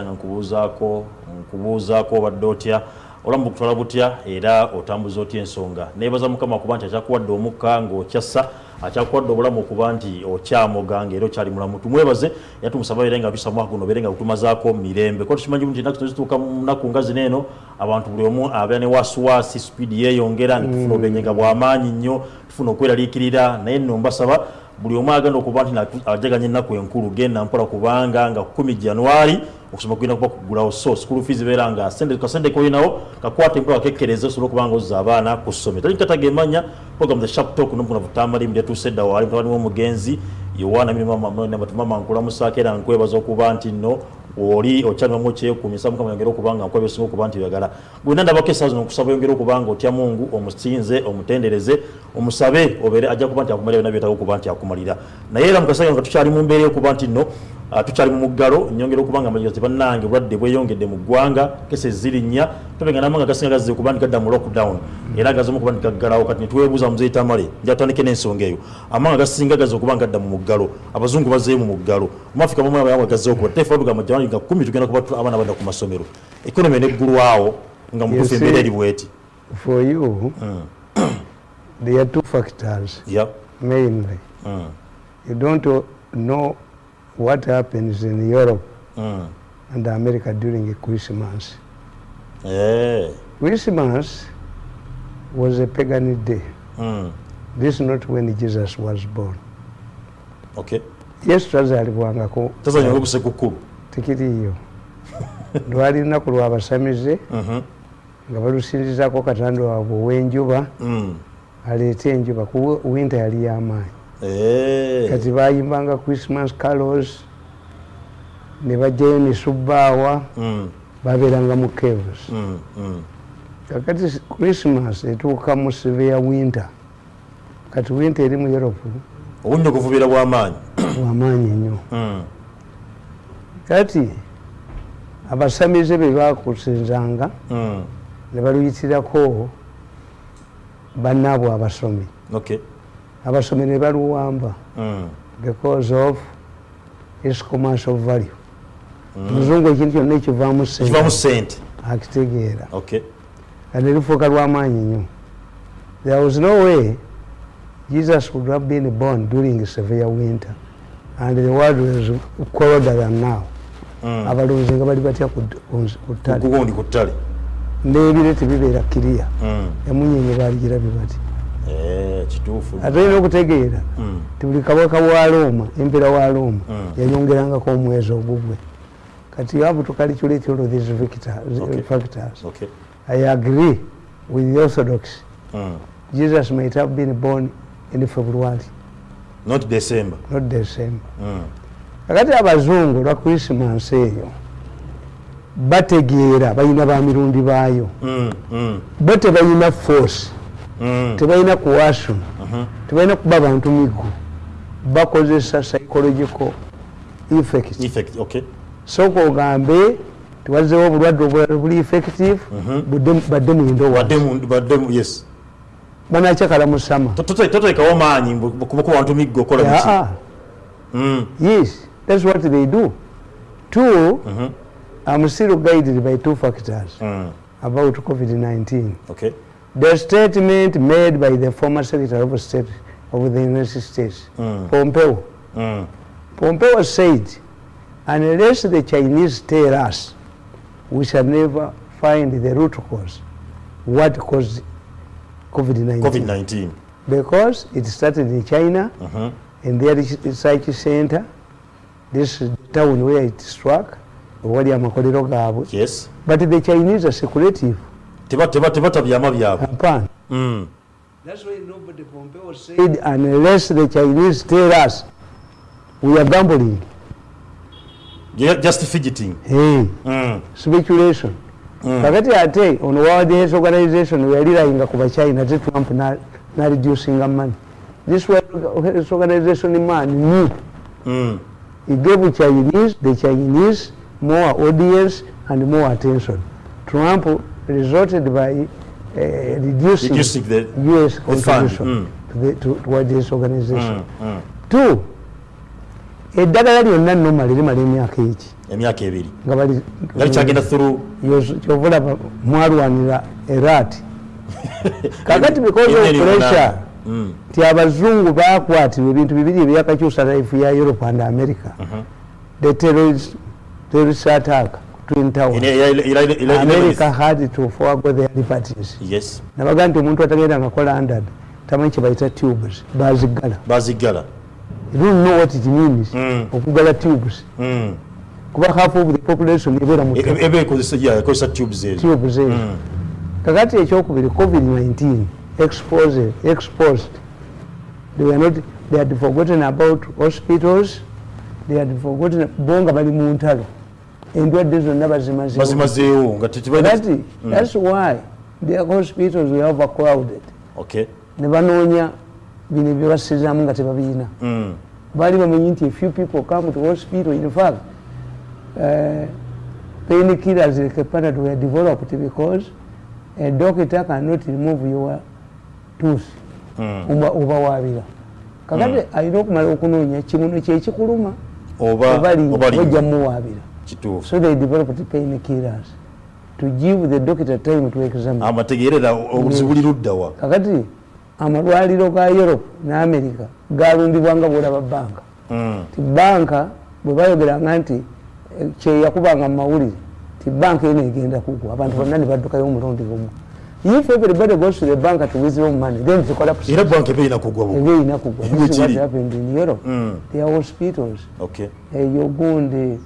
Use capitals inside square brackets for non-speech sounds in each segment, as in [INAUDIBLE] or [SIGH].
nga nkubuuzaako nkubuuzaako obadde otya? Olamu bukutwala butya? Era otambuza otya ensonga? Neebaza mukama okuba nti akyakuwadde omukka ng'okyassa akyakuwadde obulamu okuba nti okyamoga ngaera okyali mulamu. Tumwebaze era tumusaba era nga tusa mwaka guno obeere nga gutumazaako mirembe. Ko tukimanyi nti enaku zituuka mu nnaku nga zino eno abantu buli omu abeera ne wasiwasi sipiidi yeeyongera netufuna obenyenga bw'amaanyi nnyo tufuna okweraliikirira naye nno mbasaba buli omu agenda okuba nti ajaganya ennaku enkulu genda mpola kubanga nga 1 januari okusoma kugenda kuba kugulawo so school fees beera nga kasente kolinawo kakwata empola kakekkereza osobola okubanga ozza abaana ku ssomero. Tali kataga emanya program the sharp talk nomukuna vutamalimu lyatuuse edda waali mutabani w'omugenzi yowaana mama nkulamusaako era nkwebaza okuba nti nno oli okyalimamu kyekumisa mukama yongere okubanga nkweba esinga okuba nti oyagala. Gwena ndabako esaawa zino okusaba yongere okubanga otya mungu omusinze omutendereze omusabe obeere ajja kuba nti akumalira byona byetaga okuba nti akumalira. Naye era mukasaga nga tukyali mu mbeera yokuba nti nno tukyali mu muggalo nyongera okubanga amajiga tibannange obulwadde bweyongedde mu ggwanga kese zirinnya tobenga namanga gasinga gazze kuba nti gadda mu lockdown era gazemu okuba nti gaggalawo kati netwebuuza muzeetamale njatandike n'ensonga eyo amanga gasinga gazze okuba gadda mu muggalo abazungu bazzeyo mu muggalo mu afrika mumu abayanga gazzeho kuba tefa tugamba jamani nga kumi tugenda kuba abaana badda ku masomero ekonomi eneggulwawo nga mutufu embeera eri bweti for you mm. there are two factors yeah. mainly mm. you don't know what happens in Europe mm. and America during Christmas. Yeah. Christmas was a pagan day. Mm. This is not when Jesus was born. Okay. Yesu tazalibwangako tazalibwa kusekukulu tikiriyo [LAUGHS] lwali lunaku lwabasamize nga balusinzizako katanda waabwe ow'enjuba aleete enjuba ku winta yali y'amaanyi kati bayimbanga christmas carols ne bajjayo nesubbaawa babeeranga mu caves kakati christmas etuuka mu severe winter kati winter eri mu europe obunnya okuvubiira bwamaanyi bwamaanyi nnyo. [COUGHS] Kati abasamize be bakusinzanga ne baluyitirako bannaabwe abasomi abasomi ne baluwamba. Because of its commercial value. Muzungu ekintu kyonna ekivaamu sente akitegeera. Kati lifuuka lwamaanyi nnyo. There was no way jesus would have been born during severe winter. And the world was colder than now. Abalonzi nga bali batya ku ttale. N'ebire tebibeera kiriya emunyenye baligirabe bati ate olina okutegeera ti buli kabaka wa roma empera wa roma yayongerangako omwezi ogugwe. Kati have to calculate all these factors. I agree with the orthodox. Jesus might have been born in february. Not december. Not december. Kakati abazungu lwa christmas eyo bategeera balina bamirundi baayo. Bo tebalina force tebalina kuwason tebalina kuba bantu migu bakozesa psychological effect soka ogambe tiwazewo obulwadde obulala buli effective badde muyinda banakyakala musama toteekawo maanyi kuba bantu miggo okola yes that's what they do. Two i'm still guided by two factors about covid-19 okay the statement made by the former secretary of state of the united states mm. pompeo. Mm. Pompeo said unless the chinese tell us we shall never find the root cause. What caused covid-19 covid-19 because it started in china mm-hmm. in their research center. This town where it struck wali amakolero gaabwe yes. But the chinese are secretive tebata byama byabwe hapana. That's why nobody pompeo said unless the chinese tell us we are gambling. Just fidgeting. Hey. Mm. speculation. Kakati mm. ate on world health organization yalirayinga ku China te trump na, na reducing money. This health organization man knew mm. he gave chinese the chinese more audience and more attention. Trump resulted by uh, reducing, reducing the us contribution mm. to the to, to world health organization mm. two eddagala lyonna nomala limala emyaka eki emyaka ebiri nga bali nga likyagenda through kyovulaba mwalwanira erati [LAUGHS] kakati because of pressure munaana. Mm. nti abazungu bakwatirwa ebintu bibiri ebyakakyusa life ya europe and america the terrorist, terrorist attack twin tower Ine- ila- ila- ila- ila- america had to forgo their liberties yes. Nabaga nti omuntu atagenda nga london tamanyi kyebayita tubes bazigala. You don't know what it means Mm. okugala tubes. Mm. kuba half of the population ebeera mu E- ezo tubes ezo Mm. kakati ekyokubiri covid-19 exposed, exposed. They were not they had forgotten about hospitals they had forgotten bo nga bali mu ntalo endwadde zonna bazimazeewo. Tekibalina kakati thats why their hospitals were overcrowded. Okay ne banoonya bino byebasizaamu nga tebabiina Mm. baali bamanyi nti a few people come to hospital. In fact uh, pain killers like panadol were developed because a doctor cannot remove your tooth. Mm. oba obawaabira kakati alina okumala okunoonya kimuno kyekikuluma oba oba linnya kituufu. So they developed pain killers to give the doctor time to examine. Amategeerera obuzibu buli luddawa kakati amalwaliro ga europe ne america galundibwanga bwolaba banka Mm. ti banka bwe bayogeranga nti eh, kyeyakubanga mu mawulire ti banka eno egenda kugwa. Abantu bonna ne baddukayo omulundi gumu. If everybody goes to the bank to withdraw money then the collapse. Era banka eba erina kugwa bu ebe erina kugwa. What happened in europe. Mm. their hospitals. Okay. Eyo gundi eneya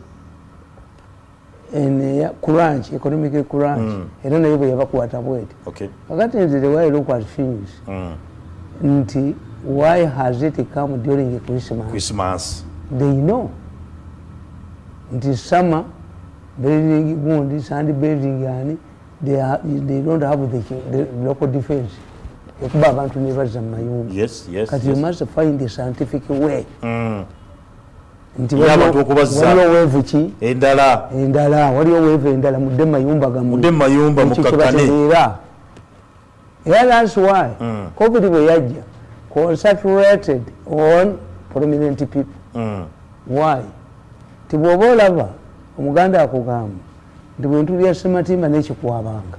crunch economic crunch. Era naye bwe yabakwata bweti kakati nti the way look at things. Mm. nti why has it come during christmas? Christmas. They know. Nti summer building gundi sand building ani they, ha- they don't have the, the local defense. Ekuba abantu nebaza mu mayumba yes yes, kati you yes. must find a scientific way. Mm. Nti waliwo- weevu ki? Endala. Endala. Waliwo weevu endala. Mudde mu mayumba mu mayumba kyebategeera era thats why. Mm. covid bwe yajja concentrated on prominent people. Mm. why? Ti bw'oba olaba omuganda akugamba nti bwe ntulya sematimba n'ekikwabanga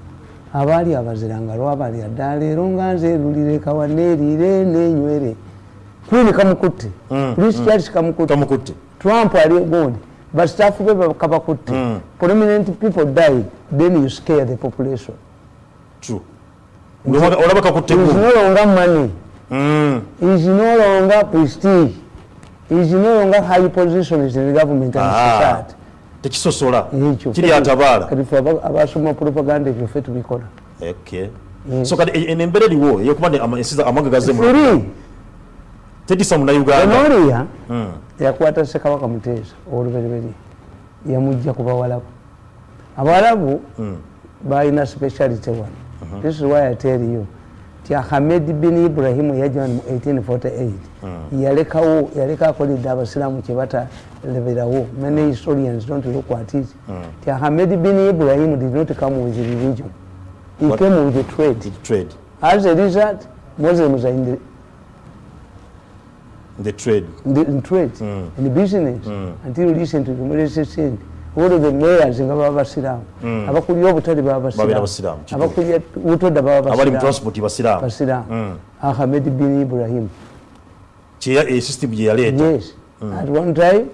abaali abaziranga lwabalya dda leero nga nze erulire kawa neeriire nenywere queen kamukutte Mm, prince charles kamukutte kamukutte trump ali gundi basitaafu be kabakutte Mm. prominent people died. Then you scare the population. True. Olaba- kakutte is gu no longer money. Mm. is no longer prestige. Is no longer high positions in the government and Ah. society. Tekisosola. Ekyo kiri atabaala kati ffe aba- abasoma propaganda ebyo ffe tubikola okay. Yes. so kati e- eno embeera eriwo eyokuba nti ama- ensi tetisa munauganda onoria Mm. yakwata sekabaka muteesa olubereberye yamujja ku bawalabu. Abawalabu Mm. balina speciality one this is why i tell you ti ahamed bin ibrahimu yajja mu 1848 yalekawo yaleka akoledde abasiraamu kyebataleberawo many historians don't look at it. Ti ahamed bin ibrahimu did not come with religion. He What? came with the trade. Trade. As a result muslims are in the the trade. The, in trade, Mm. in the business, Mm. until to the Malaysian, all of the mayors nga baba basiramu Mm. abakulira obutale baba basiramu abakulira butoda baba abali mu basiramu transport basiraamu basiramu Mm. ahmed bin ibrahim. Kyeya- e system gye yaleeta yes. At one time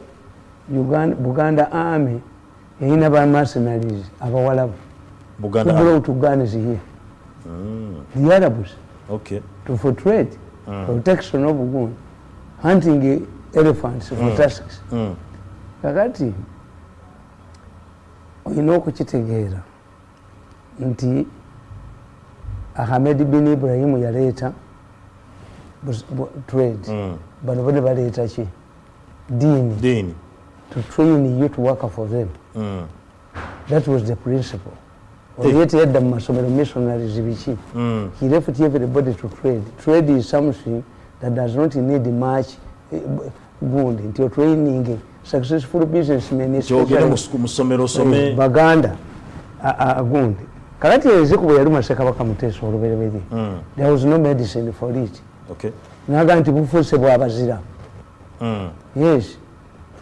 uganda, buganda army erina ba mercenaries abawalabu. Buganda brought guns here? The arabs. Okay. To for trade protection of gun hunting elephants for tusks Mm. kakati olina okukitegeera nti ahamed bin ibrahimu yaleeta trade Mm. bano bone baleeta ki diini Dini. to train you to work for them Mm. that was the principle oye teyadda mu masomero missionaries biki Mm. he left everybody to trade trade is something that does not need much eh, b- gundi nti otraining successful businessmen osome baganda a- a- agundi kakati eziku bwe yaluma sekabaka muteesa olubereberye Mm. there was no medicine for it. Naga nti bufuuse bwabazira Mm. yes.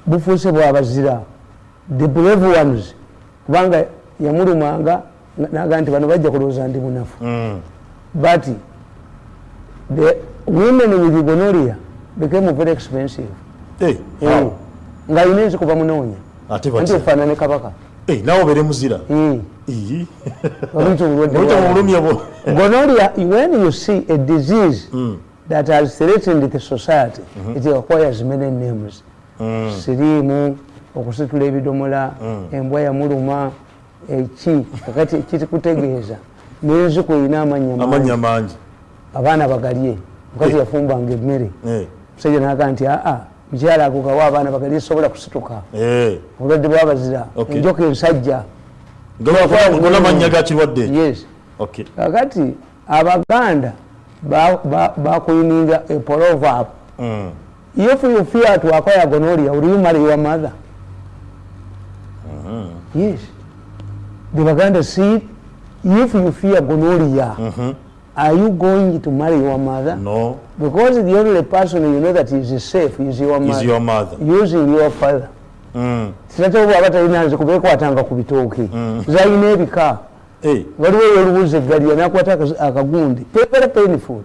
Bufuuse bwabazira the brave ones. Kubanga yamulumanga naga nti bano bajja kulowooza ndi munafu. Mm. but women with gonoria became very expensive. Eh, Eh, how? nga ayina ensi kuva munoonya. Ate anti batya ofaanane kabaka. Eh, nawe obeere muzira? Eh, Ii. [LAUGHS] oluyita obulwadde Oyita mu bwa- bulumye bwo. Gonorrhea when you see a disease that has threatened the society it acquires many names. Siriimu okusitula ebidomola embwa yamuluma eki kakati kikutegeeza. N'enziku erina amanya amannya mangi mangi abaana bagalye mukazi Eh. yafumbanga emmere. Eh, musajja naga nti aa mukyala agogawo abaana bagalye sobola kusituka. Eh. obulwadde bwabazira enjoka ensajja. Nga- ngona mannya ga kirwadde ekyo yes. Okay. kakati abaganda bakuyininga a proverb Mm. if you fear to acquire gonorrhea will you marry your mother? Yes. The baganda see if you fear gonorrhea are you going to marry your mother? No. Because the only person you know that is safe is your mother. is your mother. Using your father. Mm. sinate bwaba talina nze kubekwatanga ku bitooke zalina ebika. Eh, waliwo yolubuza eggalya nakwata akas- akagundi. Very painful.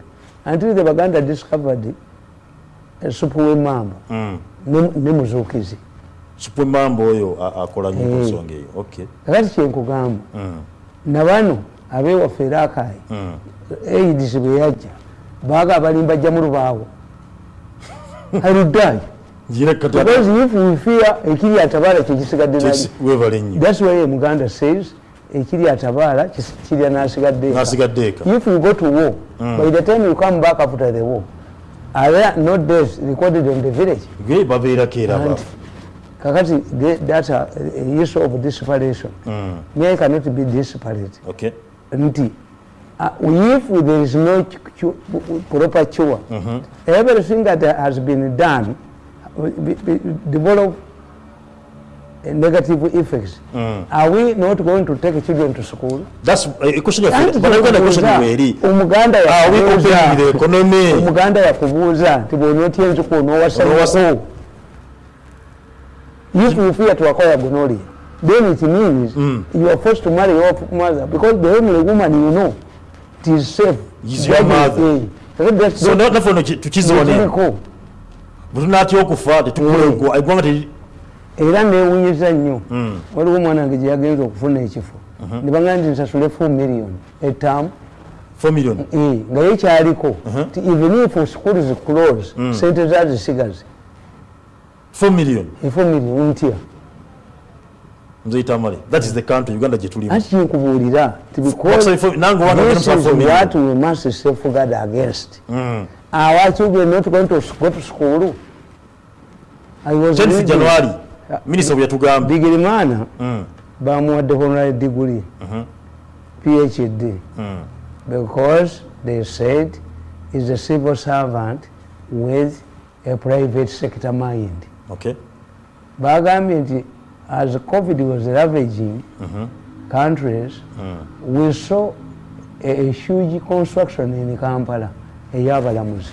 Until the baganda discovered esupu w'emamba mm. ne- muzuukizi supu emamba oyo akola nnyo ku nsonga eyo okay. Kakati kyenkugamba Mm. Abewaffe eraakaayi Mm. aids bwe yajja baaga abalimba jja mu lubaawo. Kata because if we fear ekiri atabaala kyekisigadde thats why omuganda says ekiri atabaala kirya n'asigadde eka. n'asigadde eka. If you go to war by the time you come back after the war are there no deaths recorded in the village? And kakati a, a issue of disparation Mm. me I cannot be disparate okay nti uh, if there is no ch- ch- proper cure everything that has been done uh, be- be- develop uh, negative effects. Are we not going to take children to school? That's eh, question Anti yaffe bannayuganda question kikubuuza, weeri omuganda are we yakubuuza opening the economy. Omuganda yakubuuza nti bw'onootya enzuku Onoowasa- onoowasako if you fear to acquire gonorrhea then it means you are forced to marry your mother because the only woman you know it is safe. Is your mother. eh, that's so not- naffe ono tukiziwane kiriko. bwe tunatya okufa tetukulengwa eggwanga teri era newunyiza nnyo. Waliwo omwana wange gye yagenza okufuna ekifo. Ne bagamba nti nsasule 4 million etaamu 4 million? Eh, nga ye kyaliko. Nti even if school is close sente zazisigaze 4 million? Efo million ntya nze itamale that is the country uganda gye tulimu. Anti kyenkubuulira nti What's because the four- nange wange this ngenda is musaba 4 million. what we must safeguard against our children not going to go to school. I was 10th reading- january minisita bwe yatugamba. Bigirimana bamuwadde honorary degree phd because they said is a civil servant with a private sector mind. Okay. Bagambye nti as covid was ravaging countries we saw a, a huge construction in kampala ey'abalamuzi.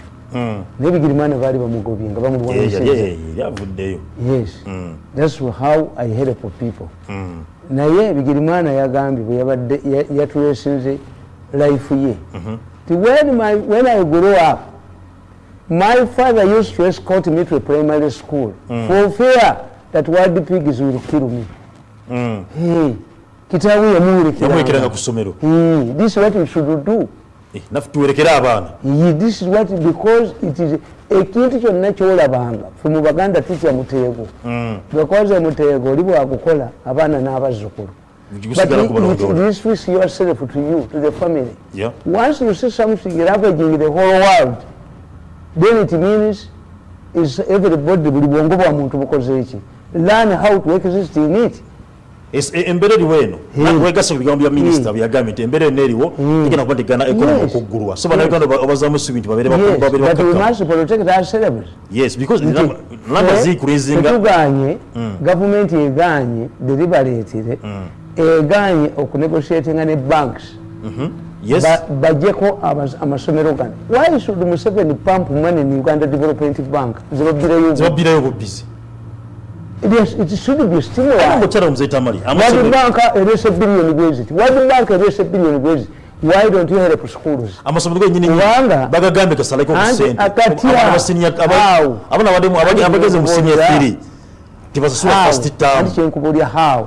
Nebigirimana baali bamugobye nga bamulwanisa yali avuddeyo yes. Thats how i help people. Naye bigirimana yagambye bwe yabadde ya- yatulesinze life ye. Ti when, my, when i grow up my father used to escort me to a primary school for fear that world pig is will kill me hey, kitaawe yamuwerekeranga ku ssomero Hey, this is what we should do. Eh, naffe tuwerekere abaana this is what because it is ekintu kyonna kyolabanga fe mu baganda tutya muteego because muteego oli bwagukola abaana n'abazzukulu yourself to you, to the family. Yeah. Once you see something ravaging the whole world, then it means is everybody buli bwongo bwa muntu bukoze eki learn how to exist in it embeera eriwo eno wegasa ku bigambo bya minisita byagambye nti embeera eno eriwo igenda kuba ntigana ekonomi okuggulwa so bannayuganda obazaamu essuubi nti babeere yes. baku- babeere but we bakakkamu must protect ourselves. Yes because Nti, namba- namba eh, ziikurizinga tetuganye gavumenti eganye deliberatire eganye okunegotiatinga ne banks. Yes. Ba- bajjeko abas- amasomero gano why should museveni pump money in uganda development bank? Zibabbireyo bubizi it should be stimulated. okyala omuzeetamali World Bank erese billion gwezi. World Bank erese billion gwezi. Why don't you help schools? amasomero genyini Kubanga- bagagambye gasaleko Anti kusente akatya, how? abana abali- abageze mu senior How? 3 tebasasula How? first term Anti kyenkubulya how?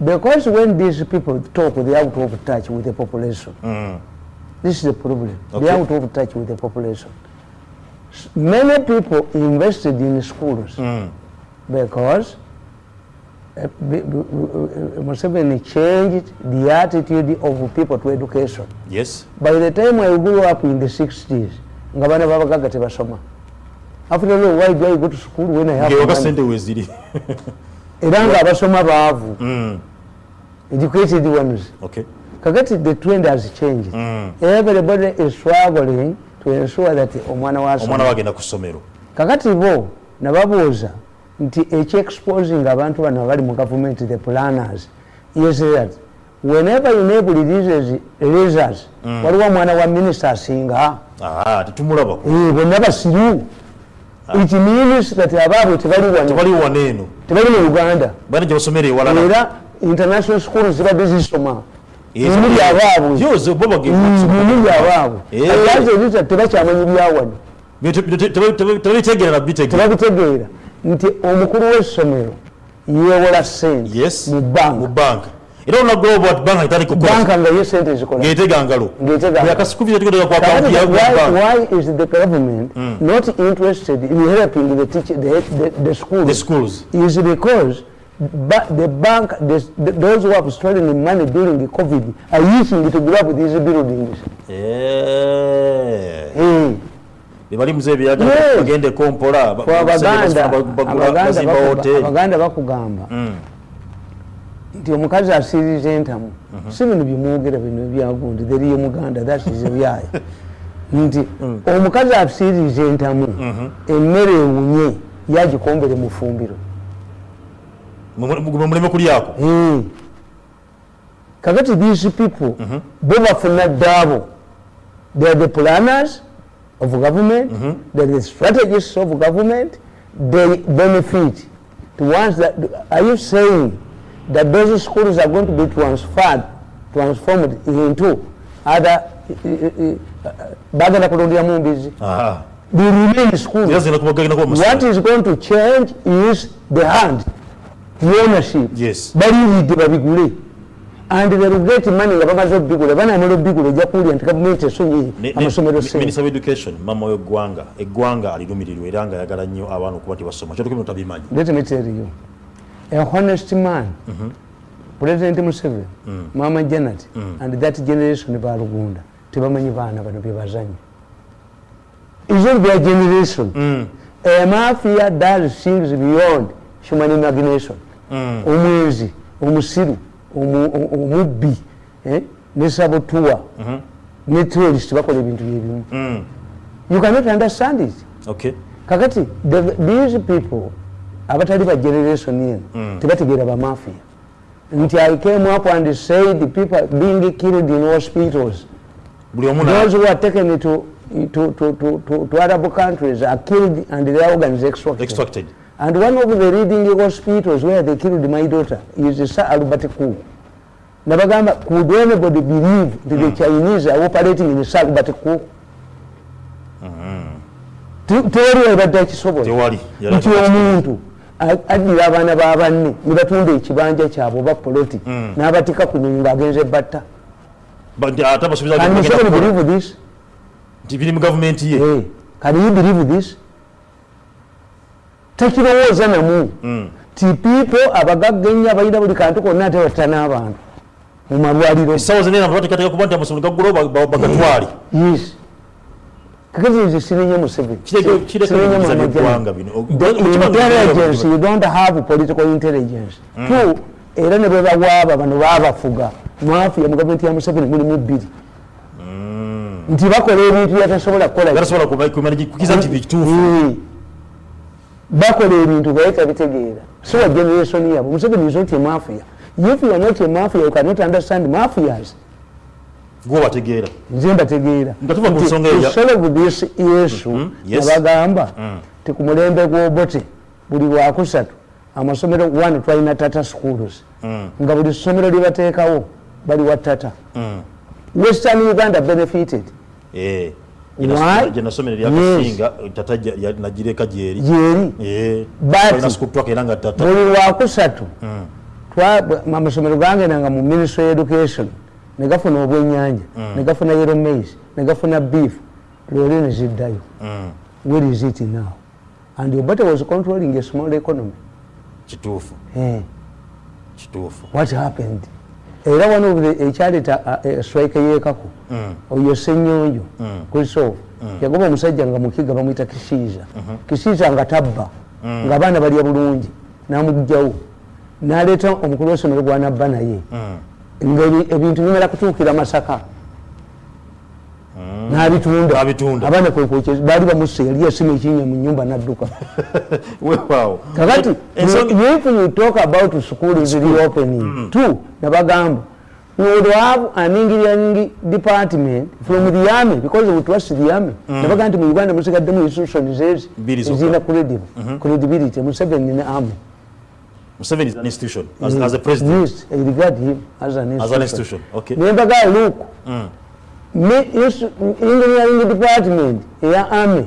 Because when these people talk, they're out of touch with the population. This is the problem. Okay. They're out of touch with the population. Many people invested in schools because eh, b- b- uh, eh, eh, Museveni changed the attitude of people to education. yes. By the time I grew up in the 60s, nga bana babagaga tebasoma. After all, why do I go to school when I have money? [LAUGHS] era nga abasoma baavu. Mm. Educated ones. Okay. Kakati the trend has changed. Mm. Everybody is struggling to ensure that omwana omwana wasoma wagenda ku ssomero. Kakati bo nababuuza nti ekyexposing abantu bano abali mu government the planners is that whenever enable releases results waliwo omwana wa minister asinga Ah, Eh, bonna basiru it means that abaabwe tebali wano tebali mu uganda era international schools zibadde zisoma yes. abaabwe Mm, Eh. atanze ebita tebakyamanyi byawano tebabitegeera nti omukulu w'essomero yeewola sente mu banka. era obwati banka itali kukola. Banka nga ye sente zikola ng'etega ngalo. Why, is the government not interested in helping the, teacher, the, the, the schools? the schools. Is because ba- the bank, the, the, those who have stolen money during the COVID are using it to grab these buildings. Eh, Hey. Bali muze ebyaga Yes. bagendeko mpola ba- Kwa basente abaganda abaganda bakugamba nti omukazi asiiriza entamu. Si bino byemwogera bino ebyagundi teriyo muganda that is ebyayo [LAUGHS] nti omukazi asiiriza entamu emmere ewunye yagikombere mu fumbiro. Mu- mu- muleme kulyako kakati these people bo bafuna ddaabo. They are the planners of government they are the strategists of government they benefit. The ones that are you saying that those schools are going to be transferred transformed into other eh, bagenda kulonderamu they remain schools. Era zigenda kuba- gagenda kuba mu what is going to change is the hand the ownership. Yes. baliwidde babigule and they get money nga bamaze obigula banamala obigula ojja kuwulira nti gavumenti ne- amasomero mi- sente. Minister of Education mama w'eggwanga eggwanga alirumirirwa era nga ayagala nnyo abaana okuba tebasoma kyotuke bino tabimanyi. Let me tell you a honest man president museveni mama janet and that generation balugunda tebamanyi baana bano byebazanya is not their generation a mafia does things beyond human imagination. Omwenzi omusiru omubbi eh, ne sabotua. Ne terrorist bakola ebintu byebimu. You cannot understand it. Kakati the, these people abatali ba generation eno tebategeera bamafia nti i came up and said the people being killed in hospitals those who are taken to, to, to, to, to, to arab countries are killed and their organs extracted. extracted and one of the leading hospitals where they killed my daughter is sir albert ku. Nabagamba could anybody believe that the chinese are operating in sir albert ku. Tewaliwo ebadde akisobola tewali Yali nti akakati. omuntu addira abaana ba banne ne batunda ekibanja kyabwe oba poloti n'abatika ku nyonyi ng'agenze batta. Ba- nti ate abasuubiza can kukola. believe this? Nti can you believe this tekirowooza namu ti people abagagga ennyo abalina buli kantu konna ate batta n'abantu mu malwaliro essaawa zina abantu bateekateeka kuba nti amasomero gaggulawo ba- ba- bagatwale yes kakati nze sirinye museveni Kireke- kireke Sirinye ebibuuza Mama by'eggwanga Janet. bino. O- The okimanyi- intelligence you don't have political intelligence two era ne bebawaaba bano baabafuga mafia mu gavumenti ya museveni mulimu bbiri nti bakola ebintu byatasobola kukola bakola ebintu baye tabitegeera. So wa generation yabwe museveni is not a mafia. If you are not a mafia you cannot understand mafias. Gwe obategeera. Nze mbategeera solve this issue nabagamba ti ku mulembe gw'obote buli wakusatu amasomero one twalina tata schools. Mm. nga buli ssomero lyebateekawo bali wa tata. Mm. western uganda benefited Eh. Yes. lyakasinga tata nagireka gyeri gyeri Eh. Twaka era nga tata. Buli lwakusatu Mm. twa- gange gangendanga mu ministry of education. Negafuna obwenyanja negafuna yero maize negafuna beef. Lwoli neziddayo Mm. where is it now? And obata was controlling a small economy. Kituufu. Eh, kituufu. What happened era one of the ekyaleta strike yeekako. Mm. oyo senyonjo Mm. kristof yagoba omusajja nga mukiga bamwita kisiiza. Kisiiza nga tabba nga abaana balya bulungi namugjawo naleeta omukulu w'essomero gwanabba naye. Mm. nga ebintu bimala kutuukira masaka n'abitunda. Abaana kwekwokyeza baali bamusse yali yasima ekinya mu nyumba n'adduka [LAUGHS] kakati Ensonga- if you talk about school is reopening two nabagamba we would have an engineering department from the army because we trust the army nabaga nti mu uganda musigaddemu institutions ezi Bbiri zokka. ezirina credible credibility. Museveni ne army. Museveni is an institution as, as a president. Yes I regard him as an institution. as an institution. Okay. guy look Mm. Engineering department eya army.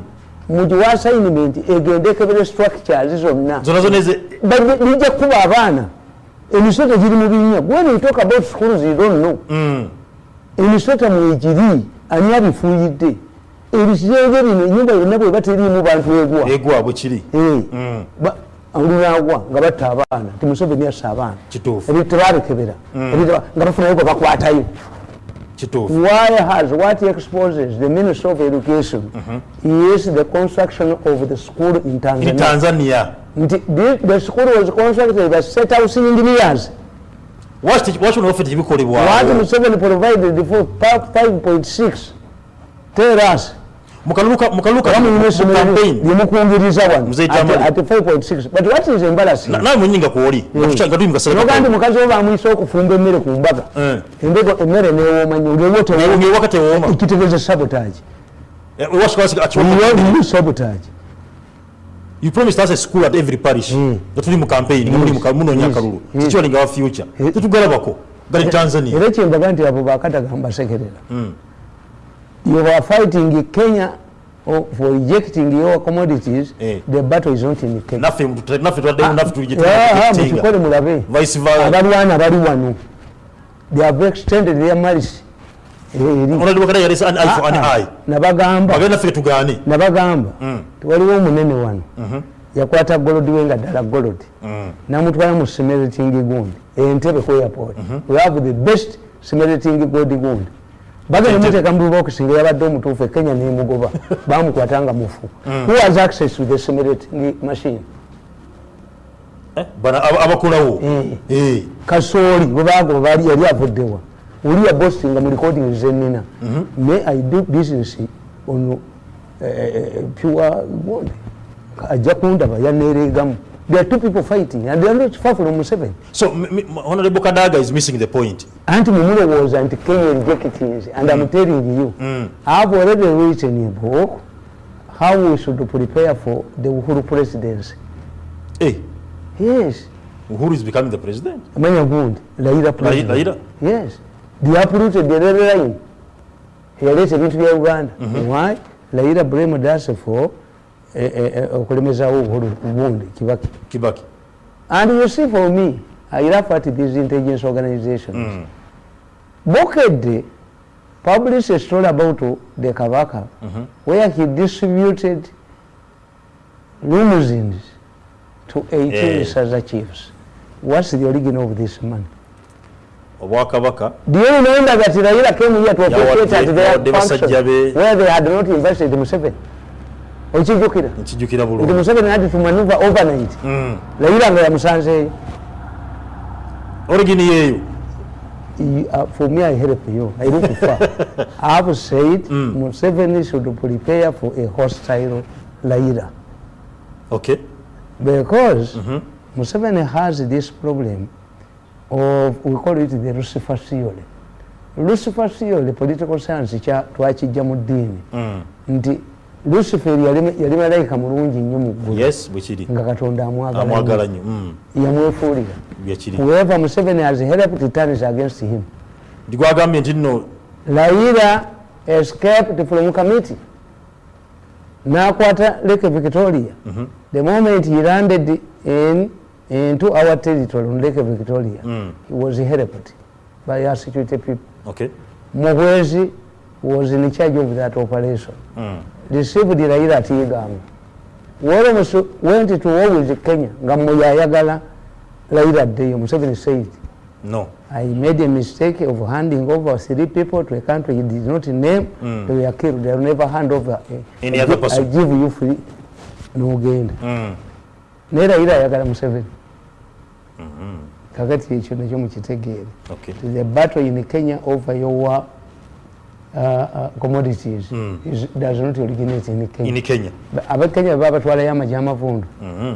Mugiwa assignment egende ekebere structures zonna zona zona eze But nijja kuba abaana emisota giri mu binnya when you talk about schools you don't know. Mm. emisota mwegiri ani abifuuyidde ebisenge bino enyumba yonna bwe bateriimu bantu egwa. Egwa bwe kiri Eh, Mm. olunagwa nga batta abaana ti museveni assa abaana ebintu tebabikebera Ebintu- nga bafunayo gwe bakwatayo kituufu why has what exposes the minister of education is the construction of the school in in tanzania. Tanzania nti the, the school was constructed by set house engineers. Lwaki lwaki onaofe what tekikolebwawo museveni provided for pa- 5.6 tell us mukaluka mukaluka kamuyina essomero campaign. Lyemukungiriza wano Mzee at Jamali. at 5.6 but what is embarrassing? Na- nawe mwenyinga kwoli nga tuli noga nti mukaseera mukazi we bamuyisa okufumba emmere ku mbaga Eh. embego emmere newooma nyo olwowo ngewaka tewooma ekitegeeza sabotage. You sabotage. Promised us a school at every parish. Mm. nga tuli mu campaign nga muli mu ka- munoonya Yes. akalulu Yes. kikiwalinga wa future. Yes. tetugalabako gali tanzania. Era kyembaga nti abo bakatagamba sekerera you are fighting kenya oh, for rejecting your commodities. Eh. the battle is not in kenya. Naffe mu- naffe twaddemu naffe tuli Ah, ah, mulabe. Vice versa. Abalwana bali wano they have extended their mercy eri onalibwa kada yalesa an eye for an Ah, ah, eye. Nabagamba. Bagenda naffe tugaane nabagamba. Mm. tiwaliwo omunene wano. Yakwata golodi we nga ddala golodi namutwala mu simerating gundi entebe ku airport we have the best simerating gold gundi bagenda muteeka mu mtufe yabadde omutuufu ekenya nemugoba. [LAUGHS] Kwa tanga mufu who has access to the simerating machine? Eh, abakolawo Eh. Eh. kasooli bwebagoba yali avuddewa uli ya bosi nga mu recording zenina may i do business ono eh, pure gold? Ajja kundaba yanereegamu there are two people fighting and they are not far from Museveni so honorable kadaga is missing the point. Anti mumulowooza nti kenya rejectings and i'm mm. telling you mm. i have already written a book how we should prepare for the uhuru presidency? Eh, yes. Uhuru is becoming the president? Amanya gundi laira president. Raila? yes. They uprooted the rail line. Yaleeta ebintu bya uganda. Mm-hmm. Why? Laira blamed us for eh, eh, eh, okulemezaawo uhuru gundi kibaki. Kibaki. And you see for me i laugh at these intelligence organizations. Bokedde published a story about the kabaka where he distributed limousines to 18 Eh. saza chiefs. What's the origin of this money obwakabaka. Do you remember that Raila came here to officiate at Yawadde- their function where they had not invested in Museveni? Okijjukira? nkijjukira Nti bulungi Museveni had to maneuver overnight. Mm. Raila nga yamusanzeeyo. origin yeeyo You- uh, For me, I help you. I look far. [LAUGHS] I have said Museveni should prepare for a hostile Raila. okay Because Museveni has this problem of, we call it the Lucifer theory. Lucifer theory, political science, twakijja mu ddiini. Mm. nti lucifer yali malayika mulungi nnyo mu ggulu. Nga katonda amwagala nnyo. Mm, yamwefuulira whoever museveni has helped turns against him. Ndigwagambye nti nno laira escaped from committee nakwata lake victoria. The moment he landed in into our territory on lake victoria Mm. he was helped by our security people. Okay. Muhwezi was in charge of that operation. Mm, received raila atigamba Wolos went to war with kenya nga mwe yayagala raila addeyo museveni said no I made a mistake of handing over three people to a country he did not name. Mm. They were killed. They will never hand over. a- Any I other person. I give you free. Nogenda. Mm, Naye Raila ayagala Museveni. Kakati ekyo nakyo mukitegeere. okay The battle in Kenya over your uh, uh, commodities Mm. is, does not originate in Kenya. in kenya. Abekenya be batwalayo amagye amavundu Mhm.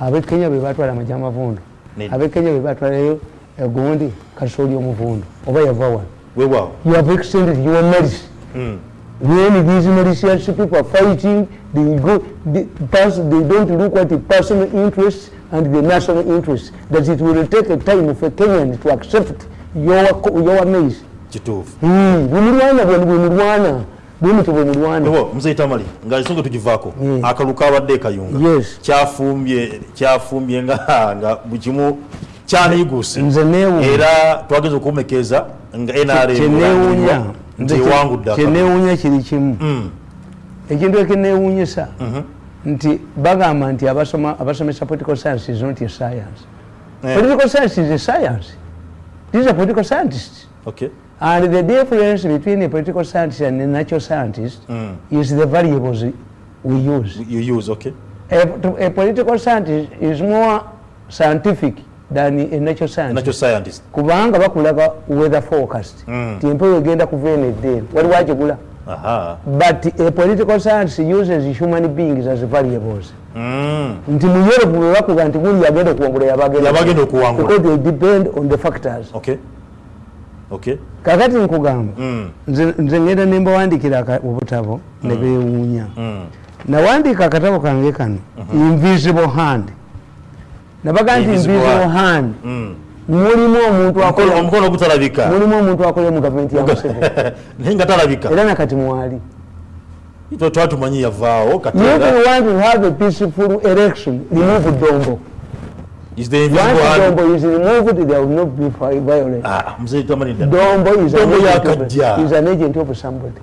abekenya be batwala amagye amavundu Ne- abekenya be batwalayo egundi kasooli omuvundu oba yava wano weewaawo you have extended your mercy Mm, when these malicious people are fighting they go they, pass, they don't look at the personal interests and the national interests. That it will take a time for a kenyan to accept your, your maize kituufu mm, bwemulwana bwe bwemulwana bwemulwana bo muzeyi tamali nga songo tugivaako Mm. akalulu kabadde ekayunga Yes. kyafumbye kyafumbye nga nga bujimu chani igusi mzenewu era twageza okumekeeza nga akalulu. kyenewuunya kiri kimu. Mm, ekintu ekinewuunyisa mhm. nti bagamba nti abasoma- abasomesa political science is not a science. Yeah. political science is a science. These are political scientists. Okay. And the difference between a political scientist and a natural scientist Mm. is the variables we use. You use okay. A, a political scientist is more scientific than a natural scientist. Natural scientist. Kubanga bakulaga weather forecast. Mm. ti empewo egenda kuva eno eddeeni waliwo akigula aha. But a political science uses human beings as variables. Mm, nti mu europe bwe bakuga nti gundi yagenda okuwangula Yabagenda. Yabagenda okuwangula. because they depend on the factors. Okay kakati nkugamba Mm, nze ngenda nembawandikira obutabo ne beewuunya mm. nawandiika akatabo kange kano invisible hand. Nabaga nti Invisible hand. Mm. mulimu omuntu Omukono- akola omukono ogutalabika mulimu omuntu akola mu gavumenti ya museveni. [LAUGHS] Nga talabika. Era nakati mwali. Twa- twatumanyi yavaawo you want to have a peaceful election remove dombo is the invisible hand dombo is removed there will not be vi- violence Ah, mzee tamanyi dda dombo is an Dombo agent yakajja. of, is an agent of somebody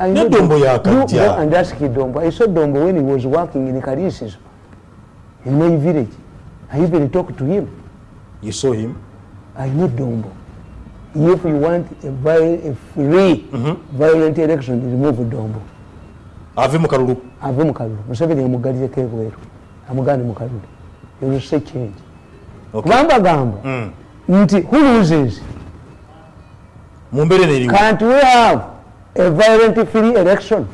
I know Dombo you yakajja. go and ask dombo i saw dombo when he was working in kalisizo in my village i even talked to him you saw him I know Dombo. If you want a, viol- a free violent election, remove Dombo. ave mu kalulu Ave mu kalulu. Museveni yamugalireko ebweru. Amugane mu kalulu. You will see change. Okay. Gamba Mm. nti who loses? mu mbeera eno eriwo Can't we have a violent free election?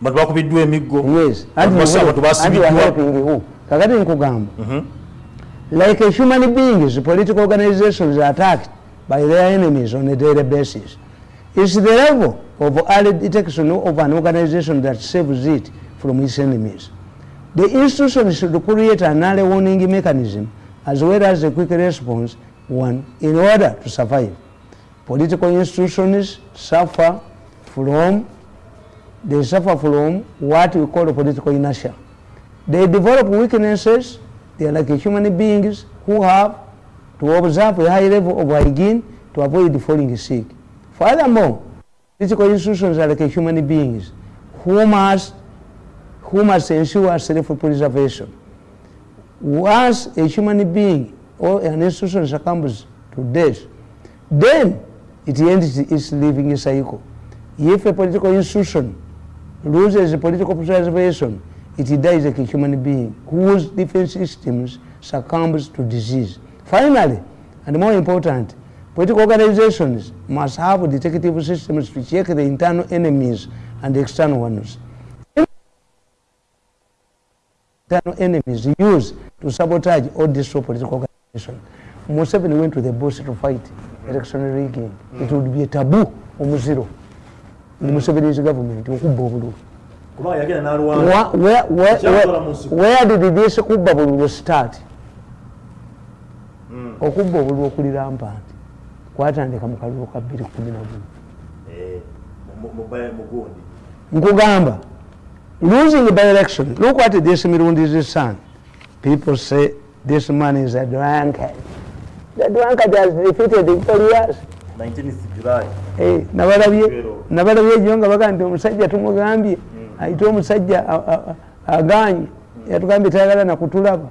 bantu bakubiddwa emiggo Yes. Abantu you basa- will- abantu and you are basibiddwa helping who? Kakati nkugamba. Like a human beings, political organizations are attacked by their enemies on a daily basis. It's the level of early detection of an organization that saves it from its enemies. The institution should create an early warning mechanism as well as a quick response one in order to survive. Political institutions suffer from they suffer from what we call political inertia. They develop weaknesses. They are like human beings who have to observe a high level of hygiene to avoid falling sick. Furthermore, political institutions are like human beings who must, who must ensure self-preservation. Once a human being or an institution succumbs to death, then it ends its living cycle. If a political institution loses political preservation, it dies like a human being whose defense systems succumbs to disease. Finally, and more important, political organizations must have detective systems to check the internal enemies and the external ones. Internal enemies used to sabotage or destroy political organizations. Museveni went to the bush to fight election rigging. It would be a taboo omuziro in Museveni's government okubba obululu. Where, where, nsiko. where, where did this kubba bululu start? Okubba obululu okulira mpandi kwatandika mu kalulu ka 2 Eh, mu- mu- mu- mugundi nkugamba losing by election. Look what this mirundi's son people say this man is a drunkard. The drunkard has defeated victorious 19th july. Eh, nabalabye Pero- nabalabye ejo nga baga nti omusajja tumugambye. Ayite omusajja a- a- a- aganye. Yatugambye tayagala nakutulaba